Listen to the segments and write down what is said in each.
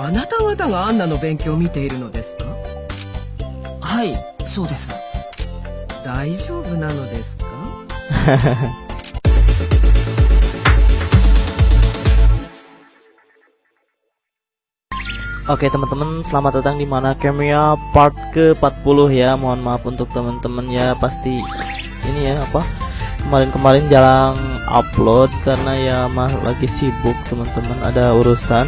あなた方がアンナの勉強を見ているのですかはいそうです大丈夫なのですか Oke teman-teman, selamat datang di mana Camia part ke-40 ya. Mohon maaf untuk teman-teman ya, pasti ini ya apa? Kemarin-kemarin jarang upload karena ya mah lagi sibuk teman-teman, ada urusan.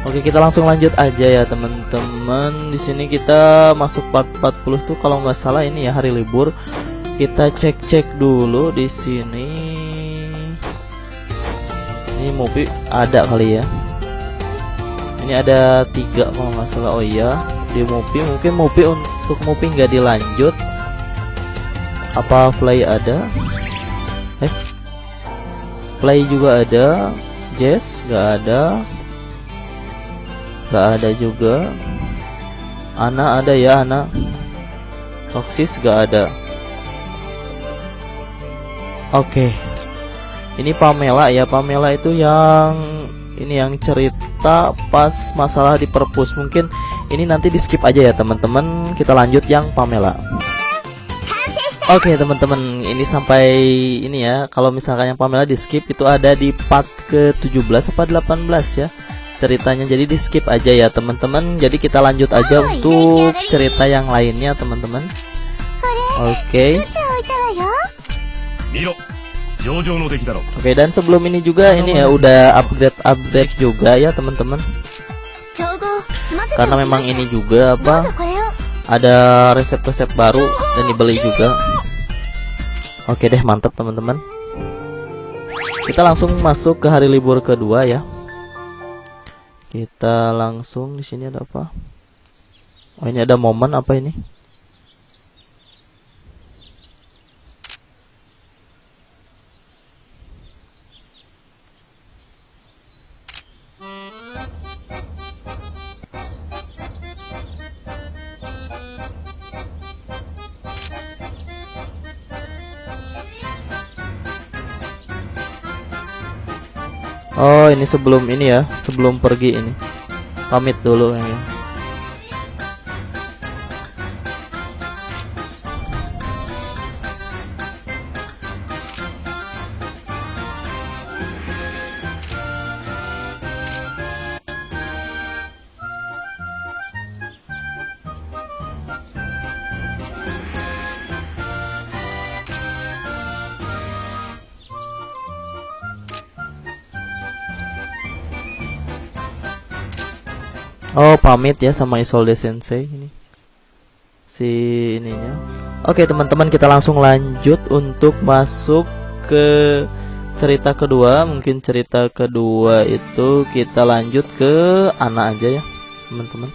Oke, kita langsung lanjut aja ya teman-teman. Di sini kita masuk part 40 tuh kalau nggak salah ini ya hari libur. Kita cek-cek dulu di sini. Ini movie ada kali ya. Ini ada tiga kalau nggak salah. Oh iya di movie mungkin movie untuk movie nggak dilanjut. Apa play ada? Eh play juga ada. Jazz nggak ada nggak ada juga. Ana ada ya Ana? Toxis nggak ada. Oke. Ini Pamela ya. Pamela itu yang ini yang cerita pas masalah di perpus. Mungkin ini nanti di skip aja ya teman-teman. Kita lanjut yang Pamela. Oke teman-teman. Ini sampai ini ya. Kalau misalkan yang Pamela di skip itu ada di part ke 17 apa 18 ya ceritanya. Jadi di skip aja ya teman-teman. Jadi kita lanjut aja untuk cerita yang lainnya teman-teman. Oke. Oke. Dan sebelum ini juga ini ya udah upgrade upgrade juga ya teman-teman. Karena memang ini juga apa ada resep-resep baru dan dibeli juga. Oke deh mantap teman-teman. Kita langsung masuk ke hari libur kedua ya kita langsung di sini ada apa? Oh ini ada momen apa ini Oh ini sebelum ini ya Sebelum pergi ini. Pamit dulu ya pamit ya sama Isolde Sensei ini si ininya. Oke teman-teman kita langsung lanjut untuk masuk ke cerita kedua. Mungkin cerita kedua itu kita lanjut ke anak aja ya teman-teman.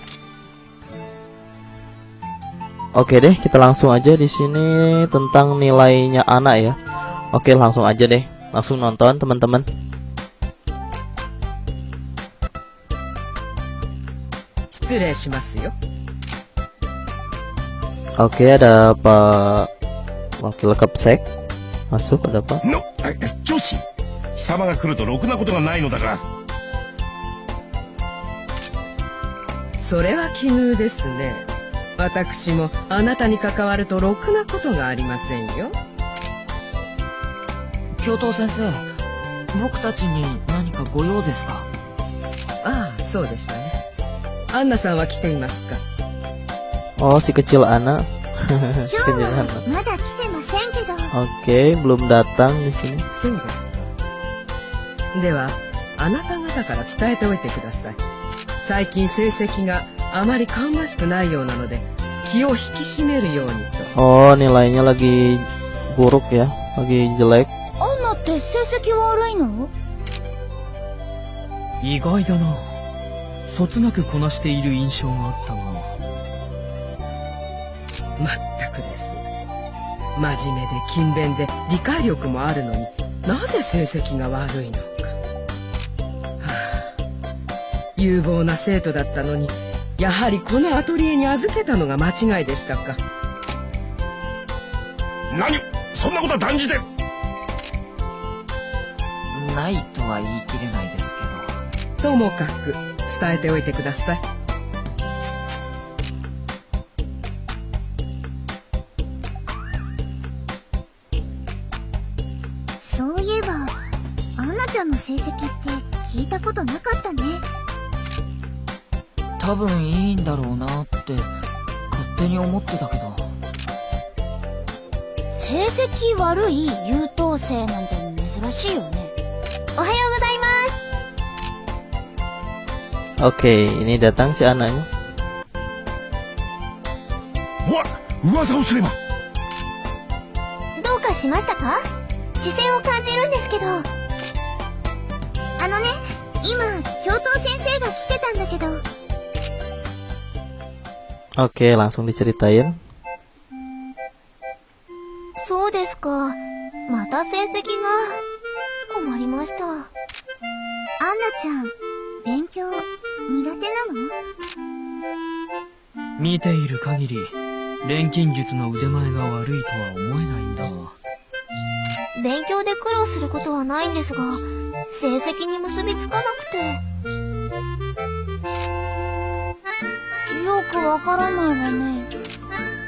Oke deh kita langsung aja di sini tentang nilainya anak ya. Oke langsung aja deh langsung nonton teman-teman. Oke ada Pak Wakil Kapsek Masuk ada apa? No, 女子貴様が来るとろくなことがないのだがそれは奇遇ですね。私もあなたに関わるとろくなことがありませんよ。教頭先生僕たちに何かご用ですか？ああそうでしたねアンナさんは来ていますか？Oh si kecil Ana si kecil Ana まだ来てませんけど Oke belum datang di sini. そうですかではあなた方から伝えておいてください。最近成績があまり芳しくないようなので気を引き締めるようにと。Oh nilainya lagi buruk ya. Lagi jelek. アンナって成績悪いの？意外だなそつなくこなしている印象があったがまったくです。真面目で勤勉で理解力もあるのに。なぜ成績が悪いのか、はあ、有望な生徒だったのにやはりこのアトリエに預けたのが間違いでしたか。何？そんなことは断じて。ないとは言い切れないですけど。ともかく伝えておいてください。そういえばアンナちゃんの成績って聞いたことなかったね。多分いいんだろうなって勝手に思ってたけど。成績悪い優等生なんて珍しいよね Oke, ini datang si anaknya. わ噂をすればどうかしましたか視線を感じるんですけどあのね今教頭先生が来てたんだけど Oke, langsung diceritain. そうですかまた成績が困りましたアンナちゃん勉強 苦手なの？見ている限り錬金術の腕前が悪いとは思えないんだが。勉強で苦労することはないんですが成績に結びつかなくて。よくわからないわね。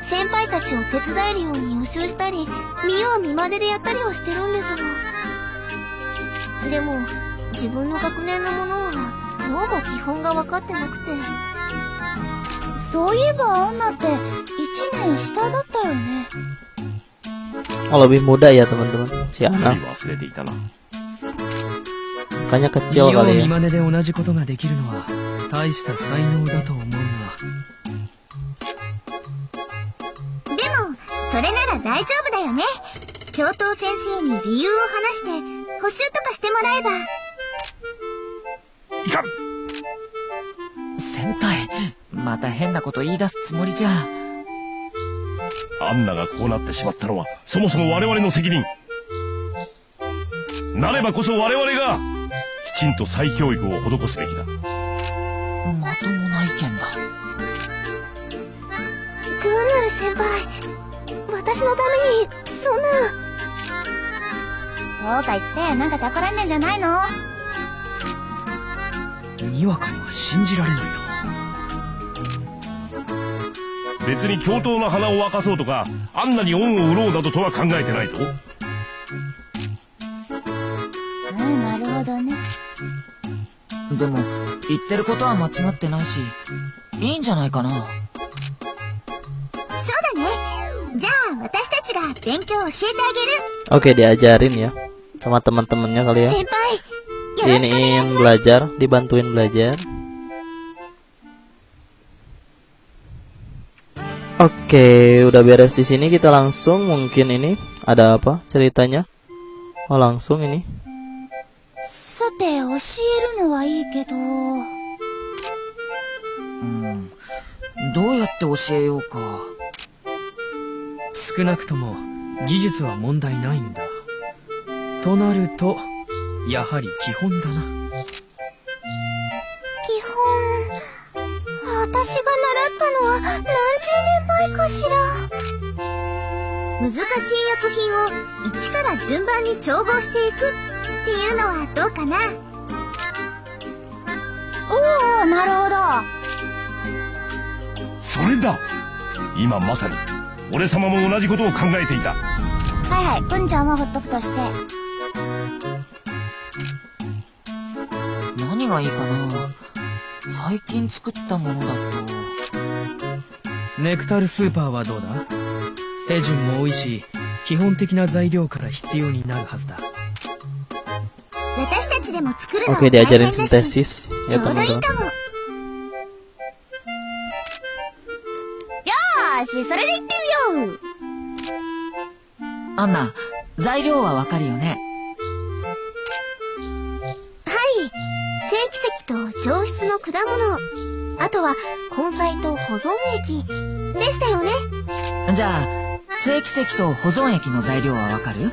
先輩たちを手伝えるように予習したり見よう見まねでやったりはしてるんですが。でも自分の学年のものはどうも基本が分かってなくてそういえばアンナって1年下だったよね Oh, lebih muda ya teman-teman. Si やは anak. り忘れていたな Makanya 見 kecil よう kali 見 ya. まねで同じことができるのは大した才能だと思うがでも、それなら大丈夫だよね。教頭先生に理由を話して、補習とかしてもらえば。いかん。先輩また変なこと言い出すつもりじゃ。アンナがこうなってしまったのはそもそも我々の責任。なればこそ我々がきちんと再教育を施すべきだ。まともな意見だ。グーヌル先輩、私のために、そんな。そうか言って、なんか企んでんじゃないの？にわかには信じられないな別に教頭の鼻を沸かそうとかアンナに恩を売ろうなどとは考えてないぞうん、なるほどね。でも言ってることは間違ってないしいいんじゃないかなそうだね。じゃあ、私たちが勉強教えてあ Oke, diajarin ya sama teman-temannya kali げる。ya. 先輩、よろしくお願い Iniin します。belajar, dibantuin belajar. Oke, udah beres di sini kita langsung mungkin ini ada apa ceritanya? Oh, langsung ini. さて、教えるのはいいけど。うんどうやって教えようか少なくとも技術は問題ないんだとなるとやはり基本だな。基本？私が習ったのは何十年前かしら。難しい薬品を一から順番に調合していく。っていうのはどうかな？おおなるほど。それだ。今まさに俺様も同じことを考えていた。はいはい文ちゃんはほっとくとして何がいいかな。最近作ったものだと。ネクタルスーパーはどうだ？手順も多いし基本的な材料から必要になるはずだ。私たちでも作るの大変だしちょうどいい.かも。よーしそれで行ってみよう。アンナ材料はわかるよねと上質の果物。あとは根菜と保存液でしたよね。じゃあ正規石と保存液の材料はわかる？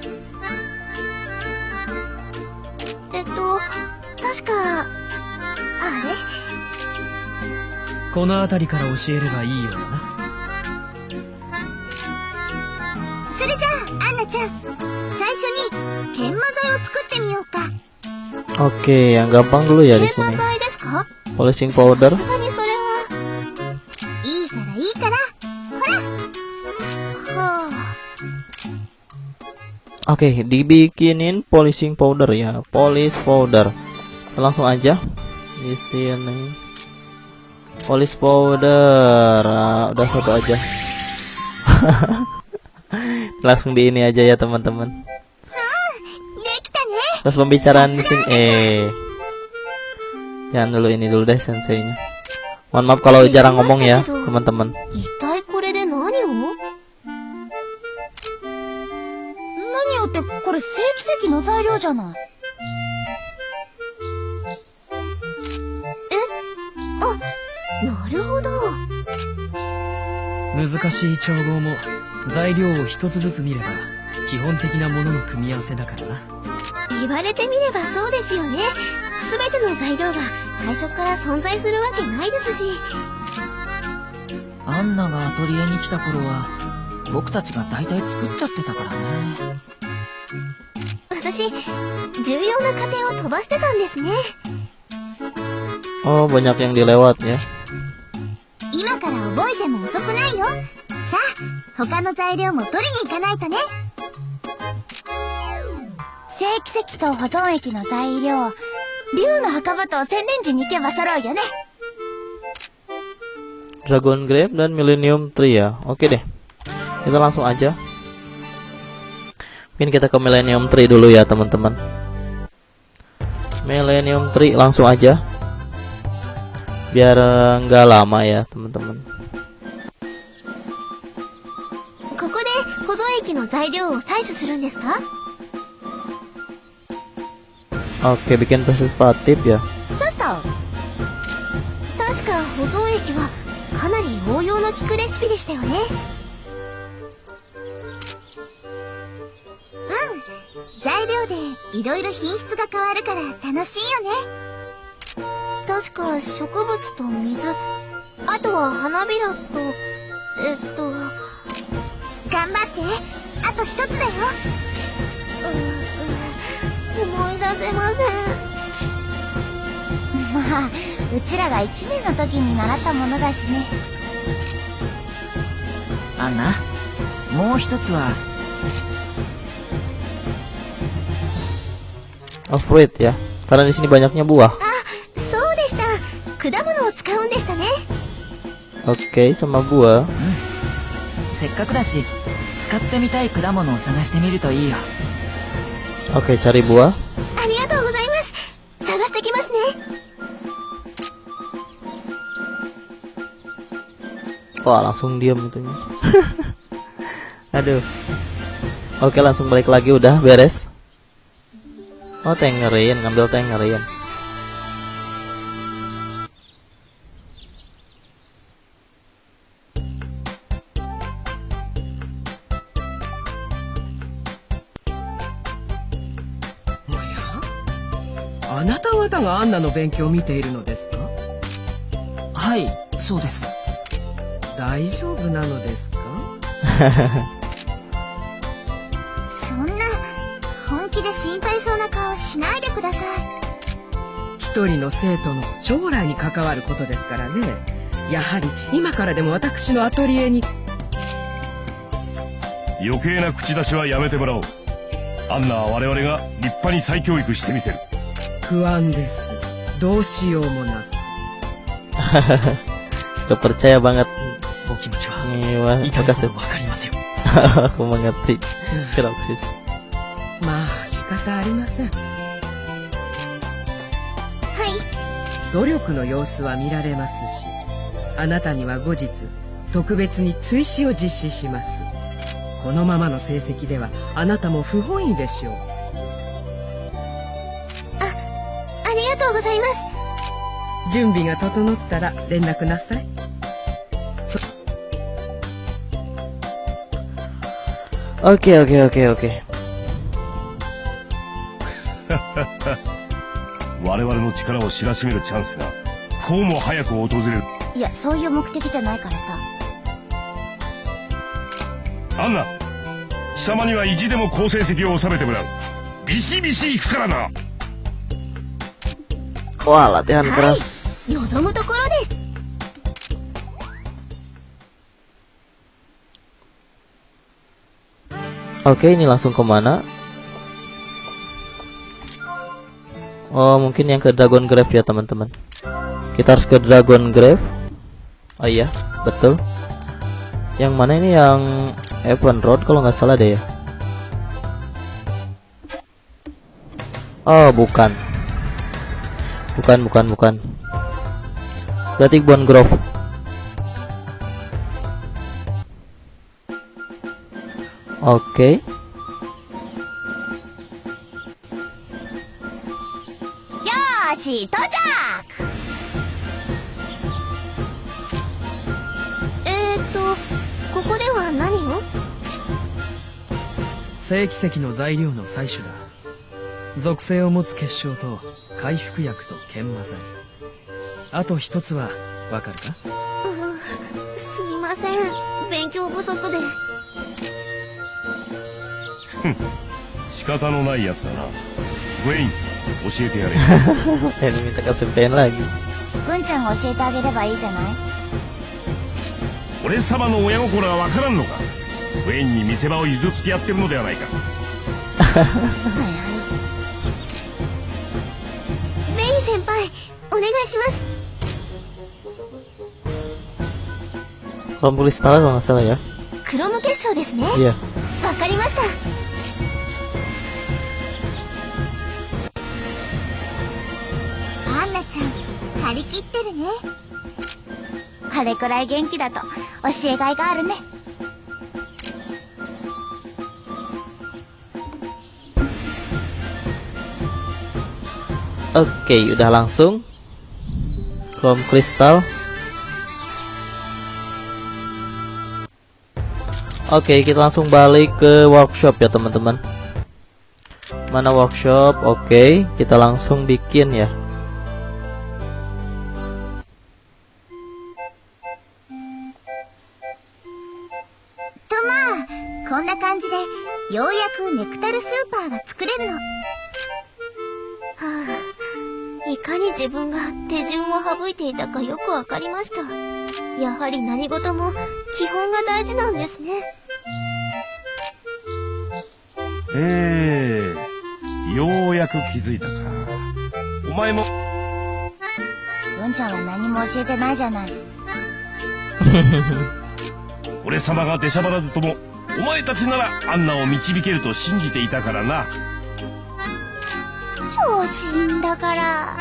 えっと、確か、あこの辺りから教えればいいようだなれそれじゃあ、アンナちゃん。最初に、研磨剤を作ってみようか。Oke, yang gampang dulu ya di 研磨 sini. 剤ですか polishing powder さすがにそれはいいからいいからほらはあ Oke, dibikinin polishing powder ya, polish powder. Langsung aja di sini. Polish powder, Ah, udah satu aja. Langsung di ini aja ya teman-teman. Terus pembicaraan di sini, eh, jangan dulu ini dulu deh senseinya. Mohon maaf kalau jarang ngomong ya teman-teman. 一体これで何を何をってこれ正規石の材料じゃないえあなるほど難しい調合も材料を一つずつ見れば基本的なものの組み合わせだからな言われてみればそうですよね。全ての材料が最初から存在するわけないですし。アンナがアトリエに来た頃は、僕たちが大体作っちゃってたからね。私重要な過程を飛ばしてたんですね。Oh, banyak yang dilewat ya. 今から覚えても遅くないよ。さあ他の材料も取りに行かないとね正規石と保存液の材料竜の墓場と千年樹に行けば揃うよね Dragon Grape dan Millennium Tree ya. Oke deh. Kita langsung aja. Mungkin kita ke Millennium Tree dulu ya, teman-teman. Millennium Tree langsung aja. Biar eh, nggak lama ya, teman-teman. ここで保存液の材料を採取するんですか Oke, bikin partisipatif ya. そうそう確か保存液はかなり応用の効くレシピでしたよねうん材料でいろいろ品質が変わるから楽しいよね確か植物と水あとは花びらとえっと頑張ってあと一つだようう思い出せません。まあうちらが1年の時に習ったものだしね。アンナ、もう一つは、Oh, fruit ya. Karena di sini banyaknya buah. そうでした。果物を使うんでしたね。Oke, sama buah. せっかくだし、使ってみたい Oke, okay, cari buah. Wah, langsung diam itunya. Aduh. Oke, langsung balik lagi udah beres. Oh, tengerin, ngambil tengerin. アンナの勉強を見ているのですか？はい、そうです。大丈夫なのですか？そんな本気で心配そうな顔しないでください。一人の生徒の将来に関わることですからね。やはり今からでも私のアトリエに。余計な口出しはやめてもらおう。アンナは我々が立派に再教育してみせる不安です。どうしようもなく。Gak percaya banget. お気持ちは。Ini wah, 痛いほ makasih. どわかりますよ。Aku mengerti. Kiroksis. まあ仕方ありません。はい。努力の様子は見られますしあなたには後日特別に追試を実施します。このままの成績ではあなたも不本意でしょうとうございます。準備が整ったら連絡なさい。oke, oke. 我々の力を知らしめるチャンスがこうも早く訪れる。いやそういう目的じゃないからさ。アンナ貴様には意地でも好成績を収めてもらう。ビシビシいくからな Wah, latihan keras. Oke, ini langsung ke mana? Oh, mungkin yang ke Dragon Grave ya, teman-teman. Kita harus ke Dragon Grave. Oh iya, betul. Yang mana ini yang Evan Road kalau nggak salah deh ya. Oh, bukan. Bukan, bukan, bukan. Berarti Bon Grove. Oke. よーし到着えーっとここでは何を？正規石の材料の採取だ属性を持つ結晶と回復薬と研磨剤。あと一つはわかるか？すみません。勉強不足で。仕方のないやつだな。グエイン教えてやれ。kasih pen lagi. 文ちゃんが教えてあげればいいじゃない？俺様の親心はわからんのか？グエインに見せ場を譲ってやってるのではないか いします kristal kalau nggak salah ya. クロム結晶ですね Iya. わかりましたアンナちゃん張り切ってるねあれくらい元気だと教えがいがあるね Oke, udah langsung. Kom kristal. Oke, kita langsung balik ke workshop ya, teman-teman. Mana workshop? Oke, kita langsung bikin ya. とまあこんな感じでようやくネクタルスーパーが作れるのはあ いかに自分が手順を省いていたかよくわかりました。やはり何事も基本が大事なんですね。ええようやく気づいたか。お前も。文ちゃんは何も教えてないじゃない。俺様が出しゃばらずともお前たちならアンナを導けると信じていたからな調子いいんだから。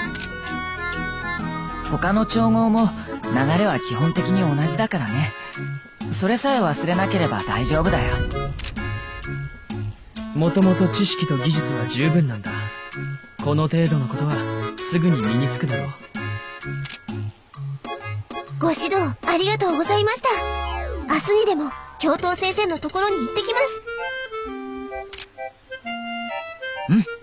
他の調合も流れは基本的に同じだからね。それさえ忘れなければ大丈夫だよ。もともと知識と技術は十分なんだ。この程度のことはすぐに身につくだろう。ご指導ありがとうございました。明日にでも教頭先生のところに行ってきます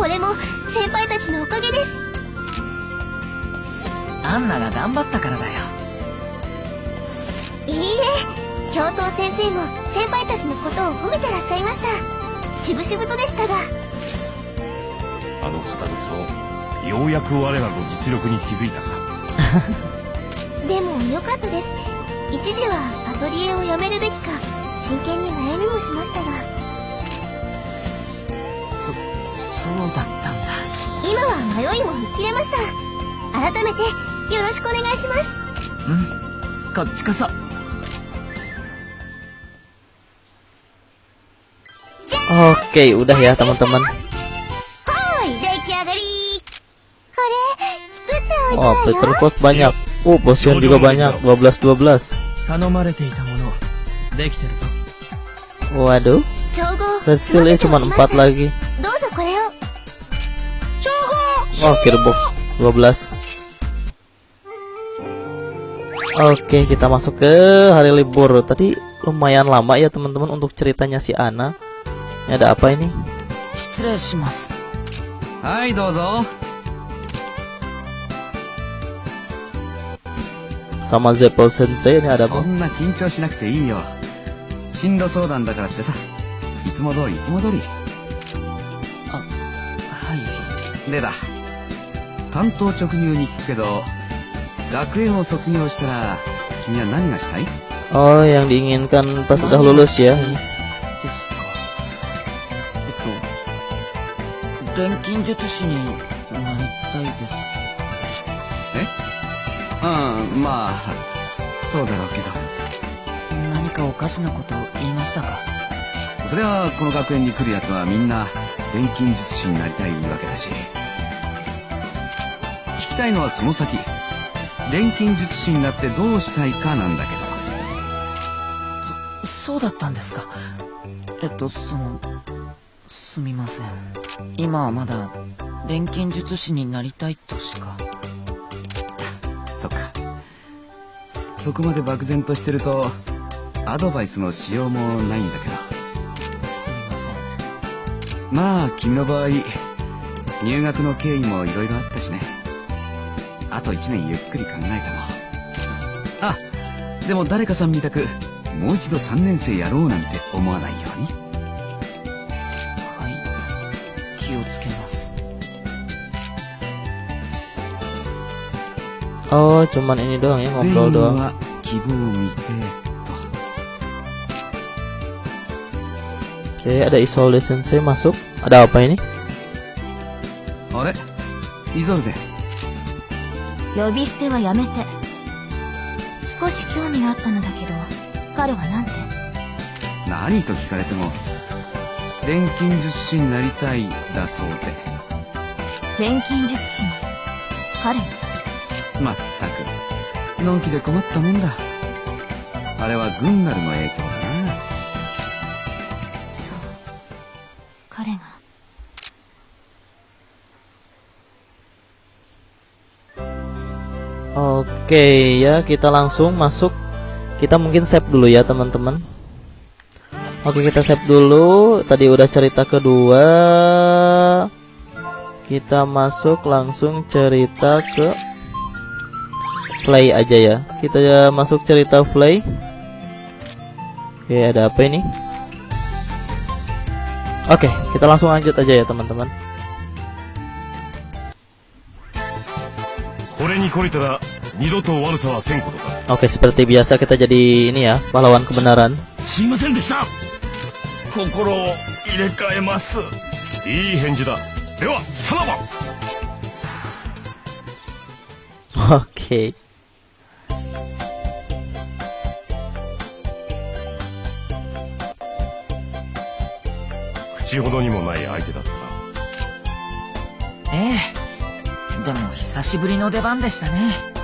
これも先輩たちのおかげです。アンナが頑張ったからだよ。いいえ教頭先生も先輩たちのことを褒めてらっしゃいました。しぶしぶとでしたが。あの方こそようやく我らの実力に気づいたか。でも良かったです。一時はアトリエを辞めるべきか真剣に悩みもしましたが そうだったんだ。今は迷いも吹っ切れました改めてよろしくお願いしますうん。こっちこそ。 Oke, udah ya teman-teman. はーい出来上がりこれ作っておい Oh, た Peter わよ Post banyak. Oh, potion juga banyak. 12 12. 頼まれていたものできてるぞ Waduh, 調合 Red Steel ya cuma 4 lagi. どうぞこれを調合 Oh, Gearbox 12. Oke, kita masuk ke hari libur. Tadi lumayan lama ya teman-teman untuk ceritanya si Ana. Ini ada apa ini? 失礼します。はいどうぞ Sama Zeppel Sensei ini ada そ apa? んな緊張しなくていいよ進路相談だからってさいつも通りいつも通りはい。でだ 担当直入に聞くけど学園を卒業したら君は何がしたい？Oh, yang diinginkan pas udah lulus ya. Ini. ですか。えっと、錬金術師になりたいです。うんまあそうだろうけど何かおかしなこと言いましたか？それはこの学園に来るやつはみんな錬金術師になりたいわけだしたいのはその先錬金術師になってどうしたいかなんだけどそうだったんですか。えっと、その、すみません。今はまだ、錬金術師になりたいとしか。そっかそこまで漠然としてるとアドバイスのしようもないんだけどすみません。まあ君の場合入学の経緯もいろいろあったしねあと1年ゆっくり考えてもあでも誰かさんみたくもう一度3年生やろうなんて思わないようにはい。気をつけます。Oh, cuman ini doang ya メイ ngobrol ン doang. は希望を見てと Oke, ada Isolde Sensei masuk. Ada apa ini? あれイゾルデ呼び捨てはやめて。少し興味があったのだけど彼はなんて？何と聞かれても錬金術師になりたいだそうで。錬金術師の？彼の？まったく。のんきで困ったもんだ。あれはグンナルの影響 Oke, ya kita langsung masuk. Kita mungkin save dulu ya, teman-teman. Oke, kita save dulu. Tadi udah cerita kedua. Kita masuk langsung cerita ke play aja ya. Kita ya masuk cerita play. Oke, ada apa ini? Oke, kita langsung lanjut aja ya, teman-teman. これに懲りたら 二度と悪さはせんことか Oke, seperti biasa kita jadi ini ya, pahlawan kebenaran. すいませんでした心を入れ替えますいい返事だではさらば Oke. 口ほどにもない相手だったなええ。でも久しぶりの出番でしたね。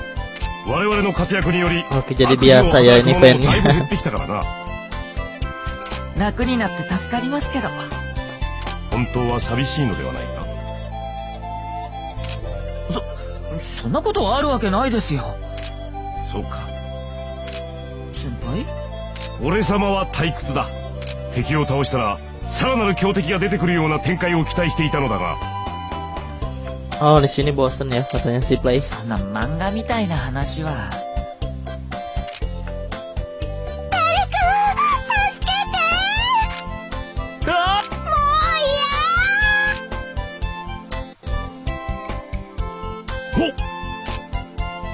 我々の活躍により Oke, jadi biasa ya ini 者も fan だいぶ減 nya ってきたからな。楽になって助かりますけど。本当は寂しいのではないか。そんなことあるわけないですよ。そうか。先輩？俺様は退屈だ。敵を倒したらさらなる強敵が出てくるような展開を期待していたのだが Oh, di sini bosen ya katanya si Play. そんな漫画みたいな話は。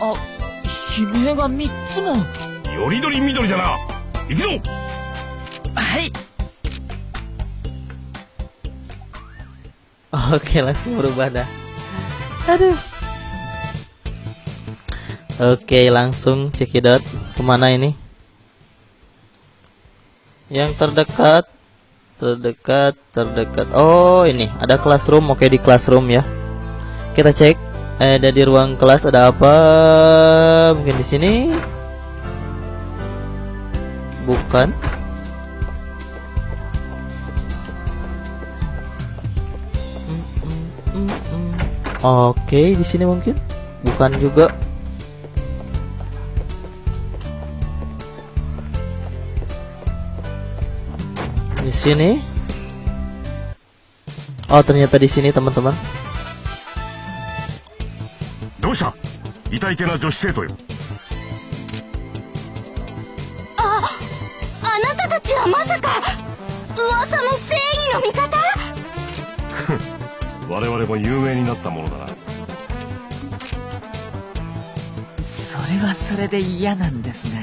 あ悲鳴が3つも。よりどりみどりだな行くぞはい。Oke, langsung berubah dah. Aduh. Oke, langsung cekidot. Ke mana ini? Yang terdekat, terdekat, terdekat. Oh, ini ada classroom. Oke, di classroom ya. Kita cek. Ada di ruang kelas ada apa? Mungkin di sini. Bukan. Oke, di sini mungkin bukan juga. Di sini. Oh, ternyata di sini teman-teman. どうしたいたいけな女子生徒よあな我々も有名になったものだな。それはそれで嫌なんですが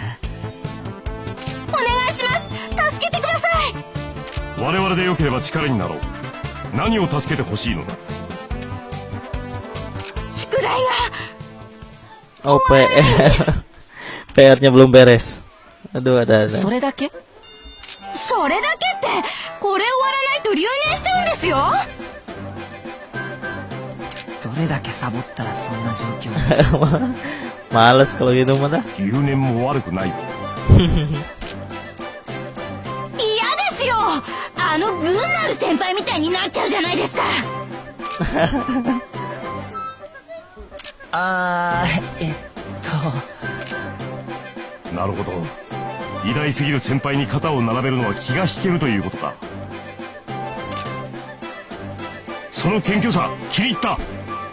お願いします。助けてください。我々でよければ力になろう。何を助けてほしいのだ。宿題が。Oh, PR. PR-nya belum beres. Aduh, ada ada. それだけ？それだけってこれ終わらないと留年しちゃうんですよどれだけサボったらそんな状況？Males kalau gitu mah dah. 留年も悪くないぞ嫌ですよあのグンナル先輩みたいになっちゃうじゃないですかあーえっとなるほど偉大すぎる先輩に肩を並べるのは気が引けるということかその謙虚さ気に入った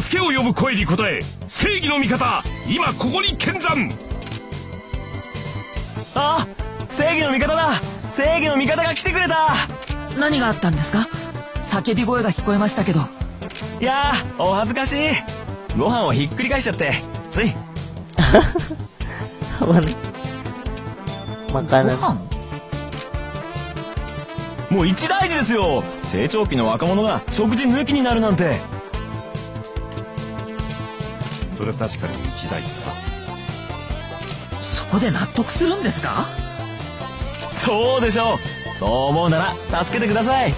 助けを呼ぶ声に応え正義の味方今ここに見参。あ正義の味方だ。正義の味方が来てくれた。何があったんですか？叫び声が聞こえましたけど。いやーお恥ずかしい。ご飯をひっくり返しちゃって。つい? ご Makanan. 飯？もう一大事ですよ。成長期の若者が食事抜きになるなんてそれは確かに一大事だ。そこで納得するんですか？そうでしょう。そう思うなら助けてください。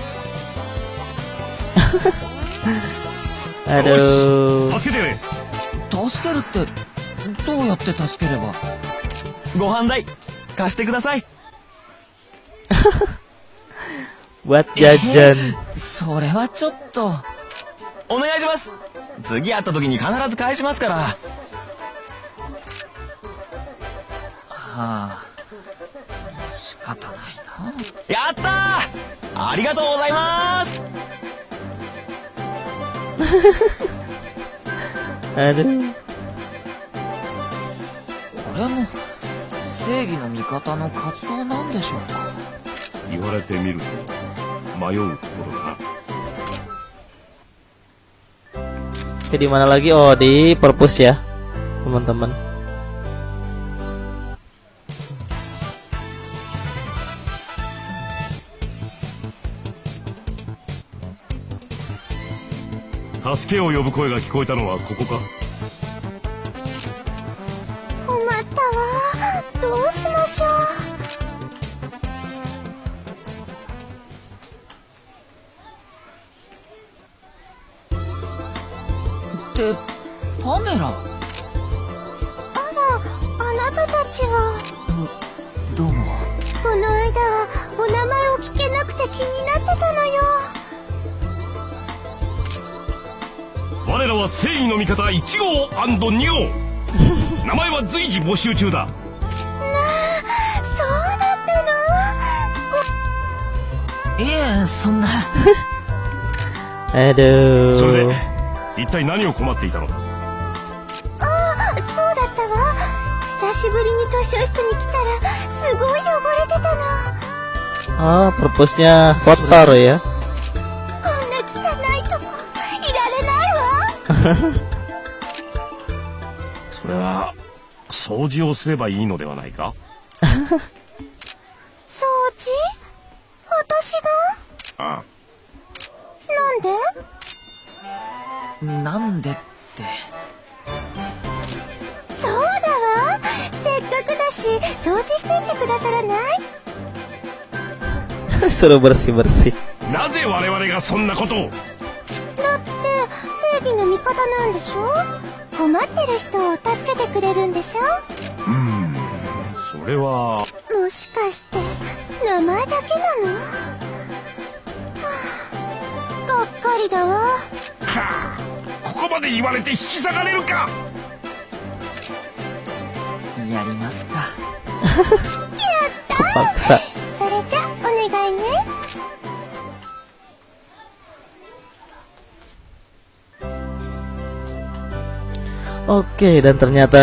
Aduh. 助けて。助けるってどうやって助ければ？ご飯代貸してください。Buat jajan. それはちょっと。はお願いします次会った時に必ず返しますから。あ。仕方ないな。やったー！ありがとうございます。Aduh. これも正義の味方の活動なんでしょうか？言われてみると迷うところだ Oke, di mana lagi? Oh, di perpus ya, teman-teman. 助けを呼ぶ声が聞こえたのはここか ちは。どうも。この間はお名前を聞けなくて気になってたのよ。我らは正義の味方1号 &2 号。名前は随時募集中だ。そうだったの？いえそんな。Aduh. それで 一体何を困っていたのだ？しぶりに図書室に来たらすごい汚れてたの。Oh, perpusnya kotor ya. こんな汚いとこいられないわ。それは掃除をすればいいのではないか？Suruh bersih-bersih. なぜ我々がそんなことを？だって正義の味方なんでしょ？困ってる人を助けてくれるんでしょ？それは。もしかして名前だけなの、はあ、がっかりだわ。はあここまで言われて引き下がれるか？やりますか。Kepaksa. それ Oke, dan ternyata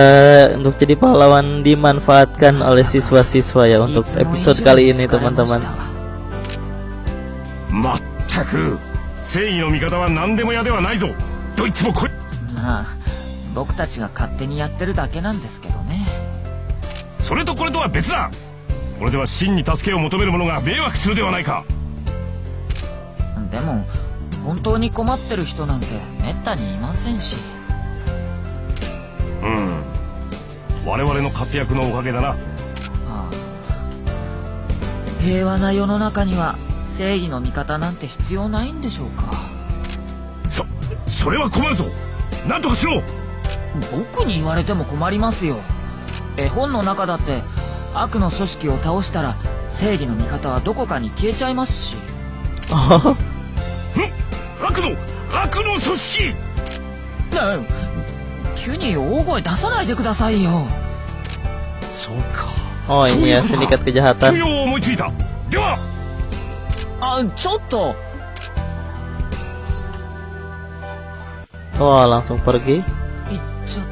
untuk jadi pahlawan dimanfaatkan oleh siswa-siswa ya untuk episode kali ini teman-teman. まったく正義の味方は何でも屋ではないぞどいつもこいまあ僕たちが勝手にやってるだけなんですけどね。それとこれとは別だ。これでは真に助けを求める者が迷惑するではないか。でも本当に困ってる人なんてめったにいませんしうん。我々の活躍のおかげだな。ああ。平和な世の中には正義の味方なんて必要ないんでしょうか。そそれは困るぞ。何とかしろ。僕に言われても困りますよ。絵本の中だって悪の組織を倒したら正義の味方はどこかに消えちゃいますし。悪の悪の組織。ね急に大声出さないでくださいよそうか Oh ini ya sindikat 休 kejahatan. 養を思いついたではあちょっと Wah langsung pergi. 行っちゃっ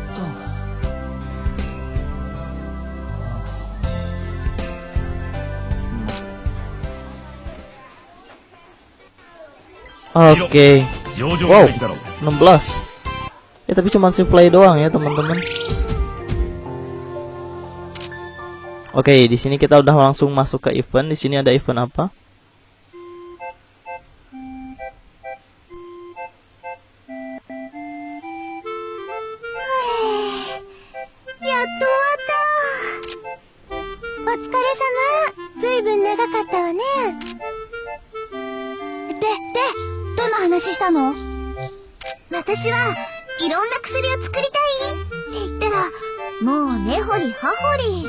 た Oke, 上場 wow, できだろう 16. Ya tapi cuma supply doang ya teman-teman. Oke, okay, di sini kita udah langsung masuk ke event. Di sini ada event apa? apa? 私はいろんな薬を作りたいって言ったらもう根掘り葉掘り。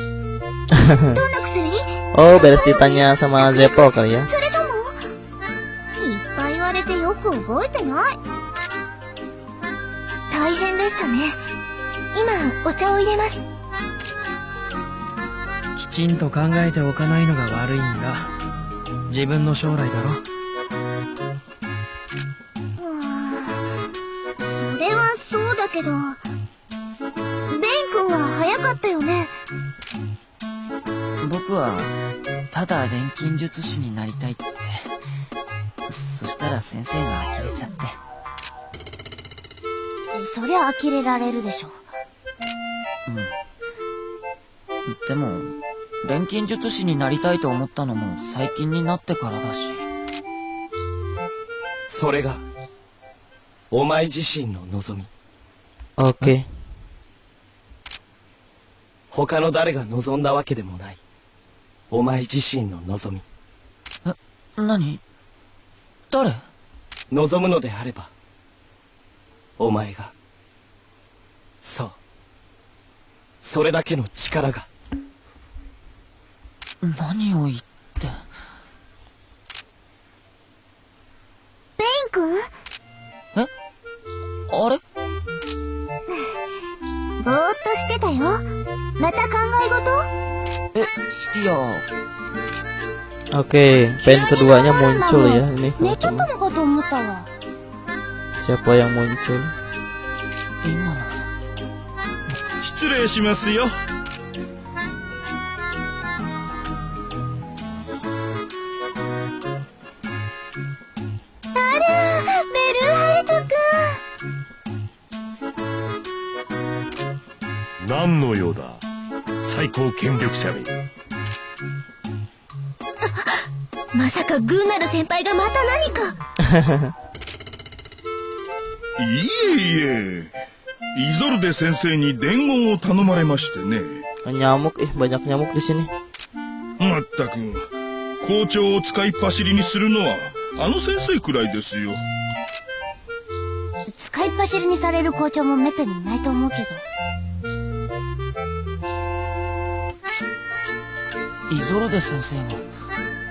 どんな薬？Oh, beres ditanya sama Zeppo kali ya. それともいっぱい言われてよく覚えてない？大変でしたね。今お茶を入れます。きちんと考えておかないのが悪いんだ。自分の将来だろだ錬金術師になりたいって。そしたら先生が呆れちゃって。そりゃ呆れられるでしょ。でも錬金術師になりたいと思ったのも最近になってからだし。それがお前自身の望み。Oke. 他の誰が望んだわけでもないお前自身の望み。何？誰？望むのであればお前がそうそれだけの力が。何を言って Oke, pen keduanya muncul ya ini. 寝ちゃっ teman-teman. たのかと思ったわ Siapa yang muncul? 今の失礼しますよベルーハルト君何の用だ最高権力者めまさかグーナル先輩がまた何か。いえいえ。イゾルデ先生に伝言を頼まれましてね。Nyamuk, ih banyak nyamuk di sini. まったく。校長を使いっ走りにするのはあの先生くらいですよ。使いっ走りにされる校長もめったにいないと思うけど。イゾルデ先生は、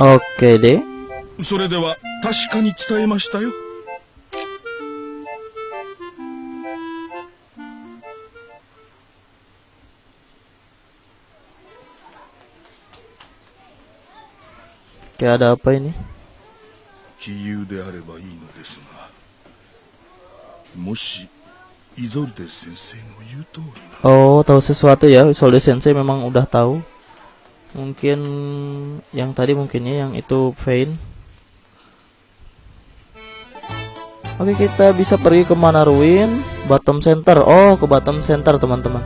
Oke deh. それでは確かに伝えましたよ Oke, ada apa ini? 杞憂であればいいのですがもしイゾルデ先生の言う通り Oh, tahu sesuatu ya. Isolde Sensei memang udah tahu. Mungkin yang tadi mungkinnya yang itu Vayne. Oke, kita bisa pergi ke mana ruin? Bottom center. Oh, ke bottom center, teman-teman.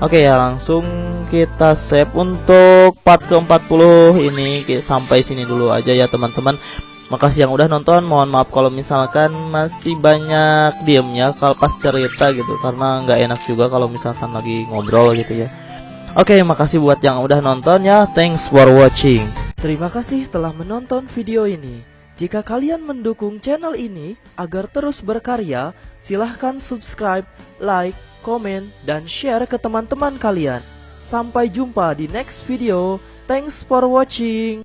Oke ya, langsung kita save untuk part ke-40 ini Ki- sampai sini dulu aja ya, teman-teman. Makasih yang udah nonton. Mohon maaf kalau misalkan masih banyak diemnya kalau pas cerita gitu karena nggak enak juga kalau misalkan lagi ngobrol gitu ya. Oke, makasih buat yang udah nonton ya. Thanks for watching. Terima kasih telah menonton video ini. Jika kalian mendukung channel ini agar terus berkarya, silahkan subscribe, like, komen, dan share ke teman-teman kalian. Sampai jumpa di next video. Thanks for watching.